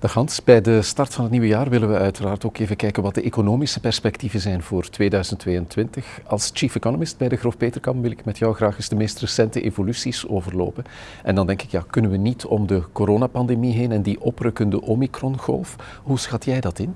Dag Hans, bij de start van het nieuwe jaar willen we uiteraard ook even kijken wat de economische perspectieven zijn voor 2022. Als chief economist bij de Grof Peterkam wil ik met jou graag eens de meest recente evoluties overlopen. En dan denk ik, ja, kunnen we niet om de coronapandemie heen en die oprukkende Omicron-golf? Hoe schat jij dat in?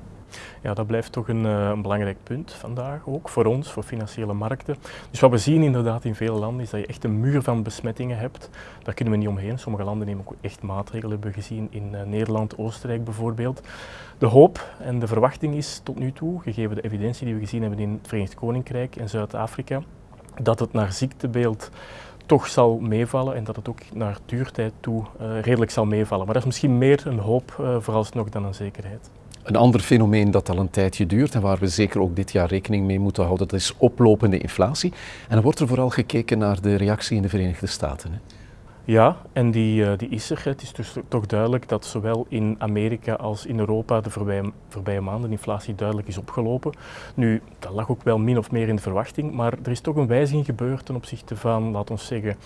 Ja, dat blijft toch een, eh, een, belangrijk punt vandaag ook voor ons, voor financiële markten. Dus wat we zien inderdaad in vele landen is dat je echt een muur van besmettingen hebt. Daar kunnen we niet omheen. Sommige landen nemen ook echt maatregelen, hebben we gezien in uh, Nederland, Oostenrijk bijvoorbeeld. De hoop en de verwachting is tot nu toe, gegeven de evidentie die we gezien hebben in het Verenigd Koninkrijk en Zuid-Afrika, dat het naar ziektebeeld toch zal meevallen en dat het ook naar duurtijd toe uh, redelijk zal meevallen. Maar dat is misschien meer een hoop uh, vooralsnog dan een zekerheid. Een ander fenomeen dat al een tijdje duurt en waar we zeker ook dit jaar rekening mee moeten houden, dat is oplopende inflatie. En dan wordt er vooral gekeken naar de reactie in de Verenigde Staten. Hè? Ja, en die, uh, die is er. Het is dus toch duidelijk dat zowel in Amerika als in Europa de voorbije, voorbije maanden de inflatie duidelijk is opgelopen. Nu, dat lag ook wel min of meer in de verwachting, maar er is toch een wijziging gebeurd ten opzichte van, laten we zeggen,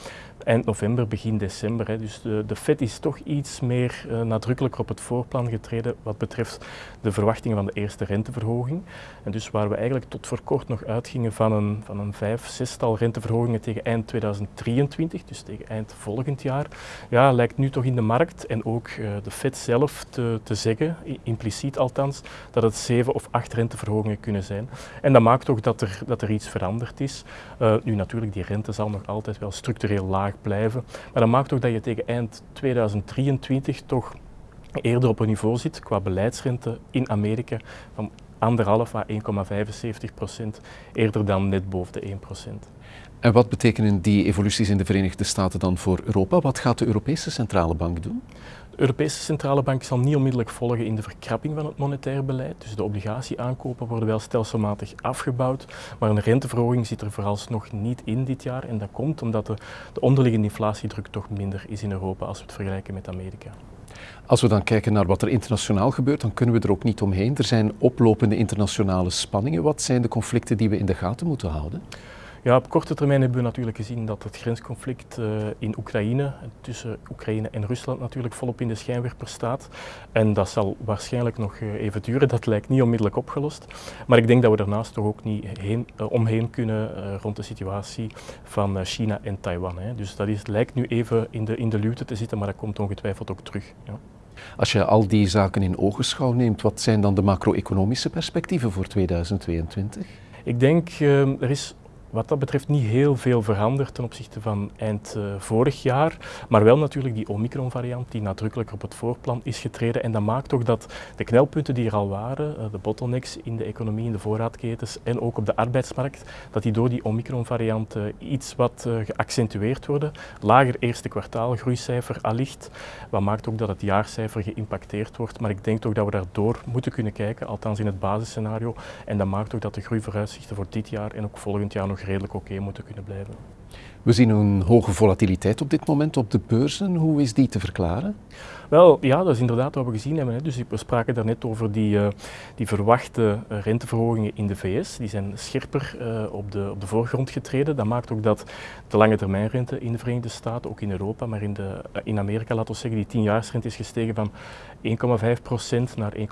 eind november, begin december. Dus de, de Fed is toch iets meer uh, nadrukkelijker op het voorplan getreden wat betreft de verwachtingen van de eerste renteverhoging. En dus waar we eigenlijk tot voor kort nog uitgingen van een, van een vijf, zestal renteverhogingen tegen eind 2023, dus tegen eind volgend jaar, ja, lijkt nu toch in de markt en ook uh, de Fed zelf te, te zeggen, impliciet althans, dat het zeven of acht renteverhogingen kunnen zijn. En dat maakt toch dat er, dat er iets veranderd is. Uh, nu natuurlijk, die rente zal nog altijd wel structureel laag blijven. Maar dat maakt ook dat je tegen eind 2023 toch eerder op een niveau zit qua beleidsrente in Amerika van anderhalf à 1,75 procent, eerder dan net boven de 1 procent. En wat betekenen die evoluties in de Verenigde Staten dan voor Europa? Wat gaat de Europese Centrale Bank doen? De Europese Centrale Bank zal niet onmiddellijk volgen in de verkrapping van het monetair beleid. Dus de obligatieaankopen worden wel stelselmatig afgebouwd, maar een renteverhoging zit er vooralsnog niet in dit jaar. En dat komt omdat de, de onderliggende inflatiedruk toch minder is in Europa als we het vergelijken met Amerika. Als we dan kijken naar wat er internationaal gebeurt, dan kunnen we er ook niet omheen. Er zijn oplopende internationale spanningen. Wat zijn de conflicten die we in de gaten moeten houden? Ja, op korte termijn hebben we natuurlijk gezien dat het grensconflict uh, in Oekraïne, tussen Oekraïne en Rusland natuurlijk volop in de schijnwerper staat. En dat zal waarschijnlijk nog uh, even duren, dat lijkt niet onmiddellijk opgelost. Maar ik denk dat we daarnaast toch ook niet heen, uh, omheen kunnen rond de situatie van China en Taiwan. Hè. Dus dat is, lijkt nu even in de, in de luwte te zitten, maar dat komt ongetwijfeld ook terug. Ja. Als je al die zaken in ogenschouw neemt, wat zijn dan de macro-economische perspectieven voor 2022? Ik denk, er is wat dat betreft niet heel veel veranderd ten opzichte van eind uh, vorig jaar, maar wel natuurlijk die Omicron-variant die nadrukkelijk op het voorplan is getreden. En dat maakt toch dat de knelpunten die er al waren, uh, de bottlenecks in de economie, in de voorraadketens en ook op de arbeidsmarkt, dat die door die Omicron-variant uh, iets wat geaccentueerd worden. Lager eerste kwartaal groeicijfer allicht, wat maakt ook dat het jaarcijfer geïmpacteerd wordt. Maar ik denk toch dat we daardoor moeten kunnen kijken, althans in het basisscenario. En dat maakt ook dat de groeivooruitzichten voor dit jaar en ook volgend jaar nog redelijk oké moeten kunnen blijven. We zien een hoge volatiliteit op dit moment op de beurzen. Hoe is die te verklaren? Wel, ja, dat is inderdaad wat we gezien hebben. Hè. Dus we spraken daarnet over die, uh, die verwachte renteverhogingen in de VS. Die zijn scherper uh, op, de, op de voorgrond getreden. Dat maakt ook dat de lange termijnrente in de Verenigde Staten, ook in Europa, maar in, de, in Amerika, laten we zeggen, die tienjaarsrente is gestegen van 1,5% naar 1,75%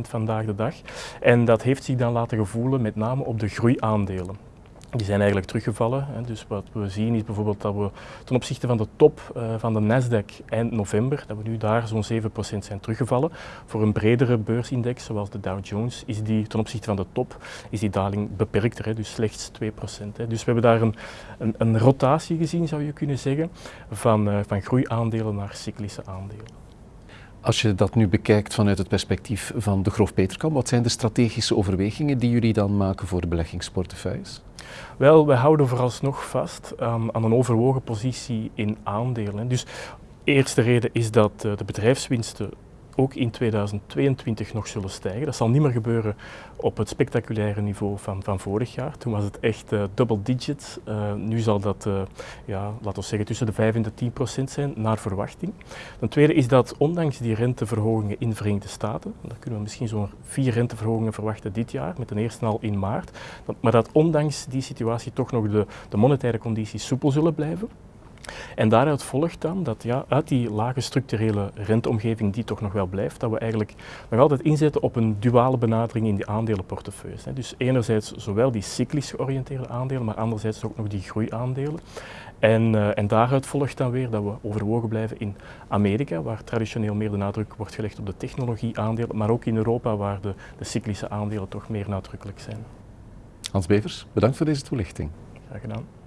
vandaag de dag. En dat heeft zich dan laten gevoelen met name op de groeiaandelen die zijn eigenlijk teruggevallen. Dus wat we zien is bijvoorbeeld dat we ten opzichte van de top uh, van de Nasdaq eind november, dat we nu daar zo'n 7% zijn teruggevallen. Voor een bredere beursindex, zoals de Dow Jones, is die ten opzichte van de top is die daling beperkter, dus slechts 2%. Hè. Dus we hebben daar een, een, een, rotatie gezien, zou je kunnen zeggen, van, uh, van groeiaandelen naar cyclische aandelen. Als je dat nu bekijkt vanuit het perspectief van de Grof Peterkam, wat zijn de strategische overwegingen die jullie dan maken voor de beleggingsportefeuilles? Wel, wij houden vooralsnog vast um, aan een overwogen positie in aandelen. Dus eerste reden is dat uh, de bedrijfswinsten ook in 2022 nog zullen stijgen. Dat zal niet meer gebeuren op het spectaculaire niveau van, van vorig jaar. Toen was het echt uh, double digit. Uh, nu zal dat, uh, ja, laten we zeggen, tussen de 5 en de 10 procent zijn, naar verwachting. Ten tweede is dat ondanks die renteverhogingen in de Verenigde Staten, daar kunnen we misschien zo'n vier renteverhogingen verwachten dit jaar, met de eerste al in maart, dat, maar dat ondanks die situatie toch nog de, de monetaire condities soepel zullen blijven. En daaruit volgt dan dat ja, uit die lage structurele renteomgeving die toch nog wel blijft, dat we eigenlijk nog altijd inzetten op een duale benadering in die aandelenportefeuilles. Dus enerzijds zowel die cyclisch georiënteerde aandelen, maar anderzijds ook nog die groeiaandelen. En, uh, en daaruit volgt dan weer dat we overwogen blijven in Amerika, waar traditioneel meer de nadruk wordt gelegd op de technologieaandelen, maar ook in Europa, waar de, de cyclische aandelen toch meer nadrukkelijk zijn. Hans Bevers, bedankt voor deze toelichting. Graag gedaan.